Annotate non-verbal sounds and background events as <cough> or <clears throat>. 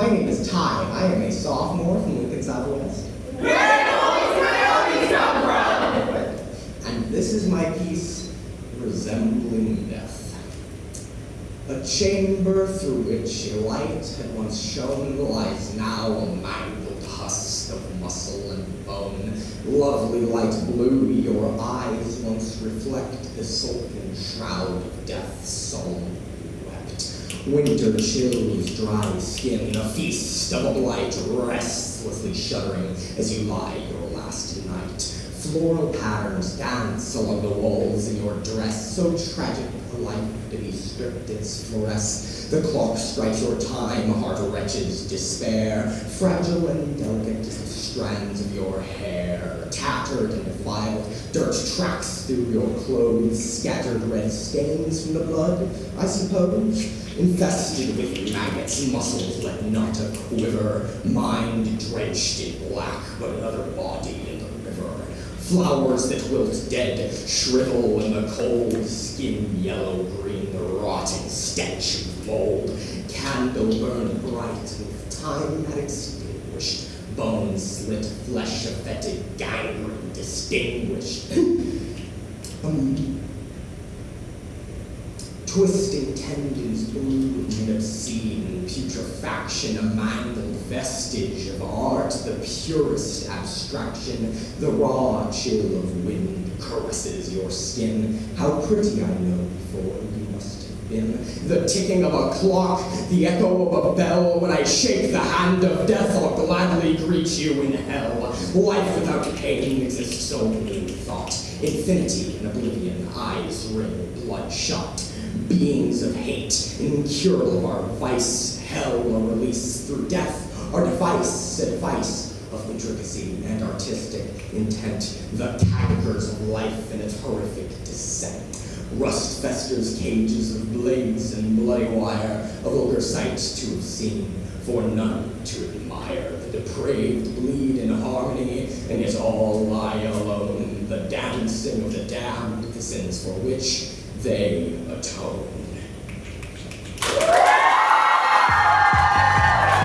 My name is Ty, and I am a sophomore from Lincoln Southwest. Where does Wyoming come from? And this is my piece, Resembling Death. A chamber through which light had once shone lies now a mangled husk of muscle and bone. Lovely light blue, your eyes once reflect the silken shroud of death solemnly wept. Winter chills dry skin, a feast of a blight restlessly shuddering as you lie your last night. Floral patterns dance along the walls in your dress, so tragic a life to be stripped its fluoresce. The clock strikes your time, heart wretches despair, fragile and delicate the strands of your hair, tattered and defiled, dirt tracks through your clothes, scattered red stains from the blood, I suppose, infested with maggots, muscles let not a quiver, mind drenched in black, but another body in the river. Flowers that wilt dead, shrivel in the cold, skin yellow green, the rotting stench of mold. Candle burned bright with time had extinguished, bones slit, flesh affected, gangrene distinguished. <clears throat> um, Twisting tendons blue and obscene, putrefaction, a mangled vestige of art, the purest abstraction, the raw chill of wind caresses your skin. How pretty I know before you must have been. The ticking of a clock, the echo of a bell, when I shake the hand of death, I'll gladly greet you in hell. Life without pain exists only in thought. Infinity and oblivion, eyes ring bloodshot beings of hate, incurable of our vice, hell or release through death, our device, advice of intricacy and artistic intent, the cankers of life in its horrific descent. Rust festers cages of blades and bloody wire, a vulgar sight to have seen, for none to admire. The depraved bleed in harmony, and yet all lie alone. The dancing of the damned, the sins for which they atone.